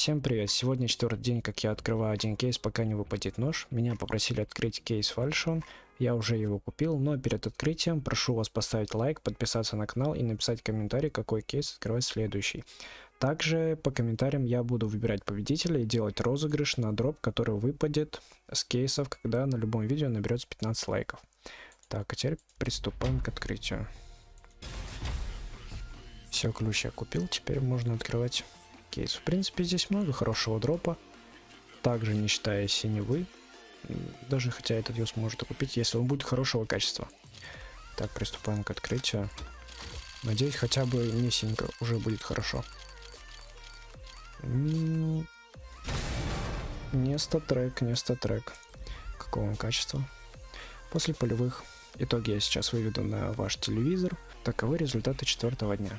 Всем привет! Сегодня четвертый день, как я открываю один кейс, пока не выпадет нож. Меня попросили открыть кейс фальшон. Я уже его купил, но перед открытием прошу вас поставить лайк, подписаться на канал и написать комментарий, какой кейс открывать следующий. Также по комментариям я буду выбирать победителя и делать розыгрыш на дроп, который выпадет с кейсов, когда на любом видео наберется 15 лайков. Так, а теперь приступаем к открытию. Все, ключ я купил, теперь можно открывать кейс. В принципе, здесь много хорошего дропа. Также не считая синевы. Даже хотя этот ее сможет купить, если он будет хорошего качества. Так, приступаем к открытию. Надеюсь, хотя бы не синька уже будет хорошо. Не статрек, не статрек. Какого он качества? После полевых итоги я сейчас выведу на ваш телевизор. Таковы результаты четвертого дня.